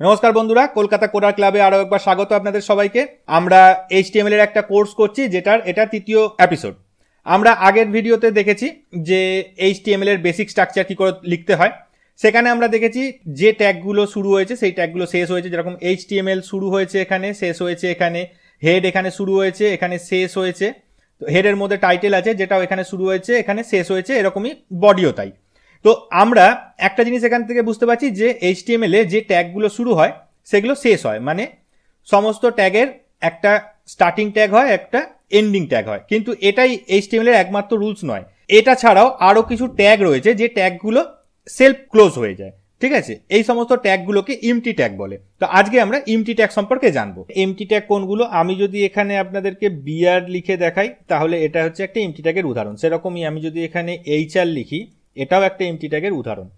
নমস্কার বন্ধুরা, কলকাতা কোডার ক্লাবে আরও একবার স্বাগত আপনাদের সবাইকে। আমরা এইচটিএমএল এর একটা কোর্স করছি, যেটার, এটা তৃতীয় এপিসোড আমরা আগের ভিডিওতে দেখেছি যে এইচটিএমএল এর বেসিক স্ট্রাকচার কী করে লিখতে হয়। সেখানে আমরা দেখেছি যে ট্যাগগুলো শুরু হয়েছে, সেই ট্যাগগুলো শেষ হয়েছে। যেরকম এইচটিএমএল শুরু হয়েছে এখানে, শেষ হয়েছে এখানে হেড এখানে শুরু হয়েছে, এখানে শেষ হয়েছে। তো হেডের মধ্যে টাইটেল আছে, যেটাও এখানে শুরু হয়েছে, এখানে শেষ হয়েছে, এরকমই বডিও তাই। তো আমরা একটা জিনিস এখান থেকে বুঝতে পারছি যে এইচটিএমএল এ যে ট্যাগগুলো শুরু হয়, সেগুলো শেষ হয়। মানে সমস্ত ট্যাগের একটা স্টার্টিং ট্যাগ হয়, একটা এন্ডিং ট্যাগ হয়। কিন্তু এটাই এইচটিএমএল এর একমাত্র রুলস নয়। এটা ছাড়াও আরও কিছু ট্যাগ রয়েছে যে ট্যাগগুলো সেলফ ক্লোজ হয়ে যায়। ঠিক আছে? এই সমস্ত ট্যাগগুলোকে ইমটি ট্যাগ বলে। তো আজকে আমরা ইমটি ট্যাগ সম্পর্কে জানব। এমটি ট্যাগ কোনগুলো? আমি যদি এখানে আপনাদেরকে বিআর লিখে দেখাই, তাহলে এটা হচ্ছে একটা এমটি ট্যাগের উদাহরণ। সেরকমই আমি যদি এখানে এইচআর লিখি এটাও একটা এমটি ট্যাগের উদাহরণ।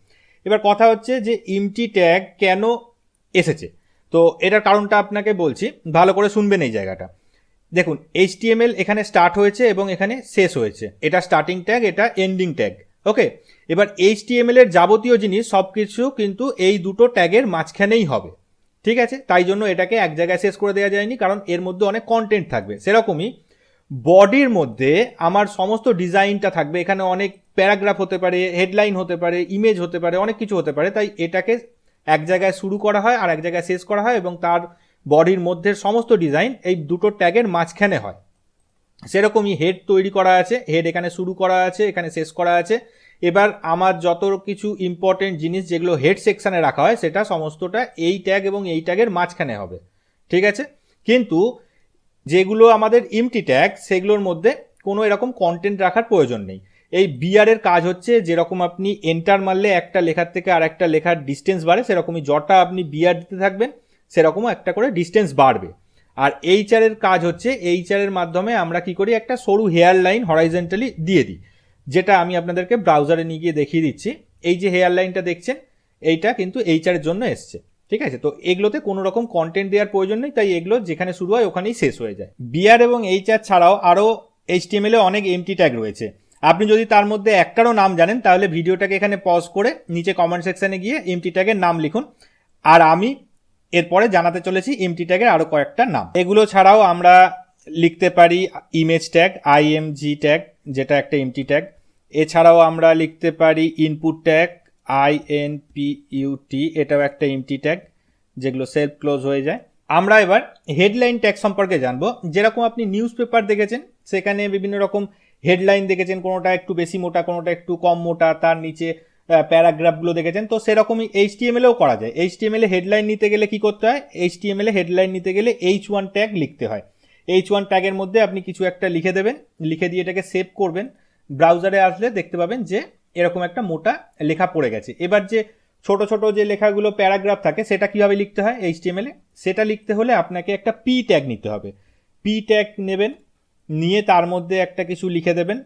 এবার কথা হচ্ছে যে এমটি ট্যাগ কেন এসেছে? তো এটার কারণটা আপনাকে বলছি, ভালো করে শুনবেন এই জায়গাটা। দেখুন এইচটিএমএল এখানে স্টার্ট হয়েছে এবং এখানে শেষ হয়েছে। এটা স্টার্টিং ট্যাগ এটা এন্ডিং ট্যাগ ওকে এবার এইচটিএমএল এর যাবতীয় জিনিস সব কিছু কিন্তু এই দুটো ট্যাগের মাঝখানেই হবে, ঠিক আছে? তাই জন্য এটাকে এক জায়গায় শেষ করে দেওয়া যায়নি, কারণ এর মধ্যে অনেক কন্টেন্ট থাকবে। সেরকমই বডির মধ্যে আমার সমস্ত ডিজাইনটা থাকবে। এখানে অনেক প্যারাগ্রাফ হতে পারে, হেডলাইন হতে পারে ইমেজ হতে পারে, অনেক কিছু হতে পারে। তাই এটাকে এক জায়গায় শুরু করা হয় আর এক জায়গায় শেষ করা হয় এবং তার বডির মধ্যে সমস্ত ডিজাইন এই দুটো ট্যাগের মাঝখানে হয়। সেরকমই হেড তৈরি করা আছে হেড এখানে শুরু করা আছে, এখানে শেষ করা আছে। এবার আমার যত কিছু ইম্পর্টেন্ট জিনিস যেগুলো হেড সেকশানে রাখা হয়, সেটা সমস্তটা এই ট্যাগ এবং এই ট্যাগের মাঝখানে হবে। ঠিক আছে? কিন্তু যেগুলো আমাদের ইমটি ট্যাগ সেগুলোর মধ্যে কোনো এরকম কন্টেন্ট রাখার প্রয়োজন নেই। এই বিআরের কাজ হচ্ছে যেরকম আপনি এন্টার মারলে একটা লেখার থেকে আর একটা লেখার ডিস্টেন্স বাড়ে, সেরকমই যটা আপনি বিআর দিতে থাকবেন, সেরকমও একটা করে ডিস্টেন্স বাড়বে। আর এইচআরের কাজ হচ্ছে এইচআরের মাধ্যমে আমরা কি করি, একটা সরু হেয়ার লাইন হরাইজেন্টালি দিয়ে দিই, যেটা আমি আপনাদেরকে ব্রাউজারে নিয়ে গিয়ে দেখিয়ে দিচ্ছি। এই যে হেয়ার লাইনটা দেখছেন, এইটা কিন্তু এইচআরের জন্য এসছে, ঠিক আছে? তো এগুলোতে কোনো রকম কন্টেন্ট দেওয়ার প্রয়োজন নেই, তাই এগুলো যেখানে শুরু হয় ওখানেই শেষ হয়ে যায়। বিআর এবং এইচআর ছাড়াও আরও এইচটিএমএল অনেক এমটি ট্যাগ রয়েছে। আপনি যদি তার মধ্যে একটারও নাম জানেন, তাহলে ভিডিওটাকে এখানে পজ করে নিচে কমেন্ট সেকশনে গিয়ে এমটি ট্যাগের নাম লিখুন। আর আমি এরপরে জানাতে চলেছি এমটি ট্যাগের আরও কয়েকটা নাম। এগুলো ছাড়াও আমরা লিখতে পারি ইমেজ ট্যাগ আইএমজি ট্যাগ যেটা একটা এমটি ট্যাগ এছাড়াও আমরা লিখতে পারি input tag I N P U T এটাও একটা এমটি ট্যাগ যেগুলো সেলফ ক্লোজ হয়ে যায়। আমরা এবার হেডলাইন ট্যাগ সম্পর্কে জানব। যেরকম আপনি নিউজ পেপার দেখেছেন, সেখানে বিভিন্ন রকম হেডলাইন দেখেছেন, কোনোটা একটু বেশি মোটা, কোনোটা একটু কম মোটা, তার নিচে প্যারাগ্রাফগুলো দেখেছেন। তো সেরকমই এইচ এইচটিএমএলেও করা যায়। এইচটিএমএলে হেডলাইন নিতে গেলে কি করতে হয়? এইচটিএমএলে হেডলাইন নিতে গেলে এইচ ওয়ান ট্যাগ লিখতে হয়। এইচ ওয়ান ট্যাগের মধ্যে আপনি কিছু একটা লিখে দেবেন, লিখে দিয়ে এটাকে সেভ করবেন। ব্রাউজারে আসলে দেখতে পাবেন যে এরকম একটা মোটা লেখা পড়ে গেছে। এবার যে ছোট ছোট যে লেখাগুলো প্যারাগ্রাফ থাকে, সেটা কীভাবে লিখতে হয়? এইচটিএমএলে সেটা লিখতে হলে আপনাকে একটা পি ট্যাগ নিতে হবে। পি ট্যাগ নেবেন নিয়ে তার মধ্যে একটা কিছু লিখে দেবেন।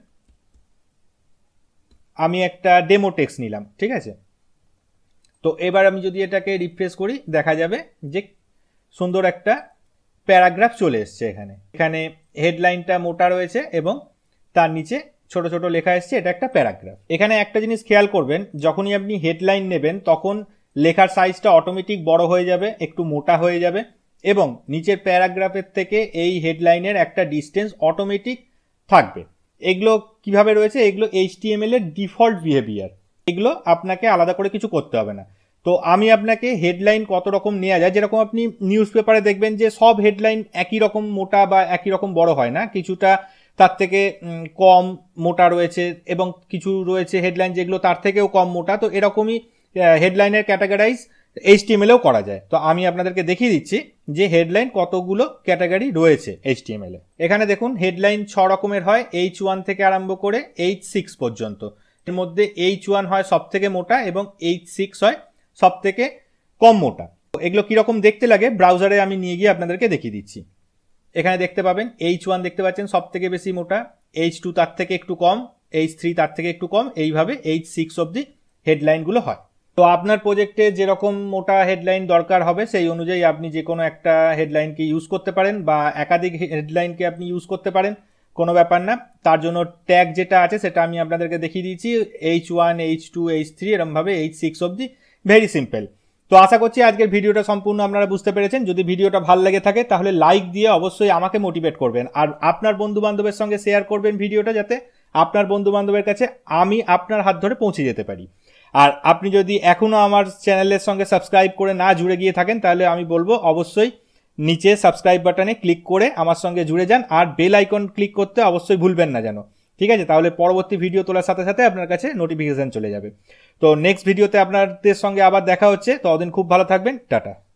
আমি একটা ডেমো টেক্সট নিলাম, ঠিক আছে? তো এবার আমি যদি এটাকে রিফ্রেশ করি, দেখা যাবে যে সুন্দর একটা প্যারাগ্রাফ চলে এসছে এখানে। এখানে হেডলাইনটা মোটা রয়েছে এবং তার নিচে ছোট ছোট লেখা এসছে, এটা একটা প্যারাগ্রাফ। এখানে একটা জিনিস খেয়াল করবেন, যখনই আপনি হেডলাইন নেবেন, তখন লেখার সাইজটা অটোমেটিক বড় হয়ে যাবে, একটু মোটা হয়ে যাবে। এবং নিচের প্যারাগ্রাফের থেকে এই হেডলাইনের একটা ডিস্টেন্স অটোমেটিক থাকবে। এগুলো কীভাবে রয়েছে? এগুলো এইচটিএমএল এর ডিফল্ট বিহেভিয়ার। এগুলো আপনাকে আলাদা করে কিছু করতে হবে না। তো আমি আপনাকে হেডলাইন কত রকম নেওয়া যায়, যেরকম আপনি নিউজ পেপারে দেখবেন যে সব হেডলাইন একই রকম মোটা বা একই রকম বড় হয় না। কিছুটা তার থেকে কম মোটা রয়েছে এবং কিছু রয়েছে হেডলাইন যেগুলো তার থেকেও কম মোটা। তো এরকমই হেডলাইনের ক্যাটাগরাইজ এইচটিএমএলেও করা যায়। তো আমি আপনাদেরকে দেখিয়ে দিচ্ছি যে হেডলাইন কতগুলো ক্যাটাগরি রয়েছে এইচটিএমএলে এখানে দেখুন হেডলাইন ছ রকমের হয় এইচ ওয়ান থেকে আরম্ভ করে এইচ সিক্স পর্যন্ত। এর মধ্যে এইচ ওয়ান হয় সব থেকে মোটা এবং এইচ সিক্স হয় সব থেকে কম মোটা। এগুলো কীরকম দেখতে লাগে ব্রাউজারে আমি নিয়ে গিয়ে আপনাদেরকে দেখিয়ে দিচ্ছি। এখানে দেখতে পাবেন এইচ ওয়ান দেখতে পাচ্ছেন সব থেকে বেশি মোটা এইচ টু তার থেকে একটু কম এইচ থ্রি তার থেকে একটু কম, এইভাবে এইচ সিক্স অবধি হেডলাইনগুলো হয়। তো আপনার প্রজেক্টে যেরকম মোটা হেডলাইন দরকার হবে, সেই অনুযায়ী আপনি যে কোনো একটা হেডলাইনকে ইউজ করতে পারেন বা একাধিক হেডলাইনকে আপনি ইউজ করতে পারেন, কোনো ব্যাপার না। তার জন্য ট্যাগ যেটা আছে সেটা আমি আপনাদেরকে দেখিয়ে দিয়েছি H one H two H three এরমভাবে এইচ সিক্স অবধি। ভেরি সিম্পল তো আশা করছি আজকের ভিডিওটা সম্পূর্ণ আপনারা বুঝতে পেরেছেন। যদি ভিডিওটা ভালো লেগে থাকে, তাহলে লাইক দিয়ে অবশ্যই আমাকে মোটিভেট করবেন। আর আপনার বন্ধু বান্ধবের সঙ্গে শেয়ার করবেন ভিডিওটা যাতে আপনার বন্ধু বান্ধবের কাছে আমি আপনার হাত ধরে পৌঁছে যেতে পারি। আর আপনি যদি এখনও আমার চ্যানেলের সঙ্গে সাবস্ক্রাইব করে না জুড়ে গিয়ে থাকেন, তাহলে আমি বলব অবশ্যই নিচে সাবস্ক্রাইব বাটনে ক্লিক করে আমার সঙ্গে জুড়ে যান আর বেল আইকন ক্লিক করতে অবশ্যই ভুলবেন না যেন। ঠিক আছে? তাহলে পরবর্তী ভিডিও তোলার সাথে সাথে আপনার কাছে নোটিফিকেশান চলে যাবে। তো নেক্সট ভিডিওতে আপনাদের সঙ্গে আবার দেখা হচ্ছে। তো ততদিন খুব ভালো থাকবেন। টাটা।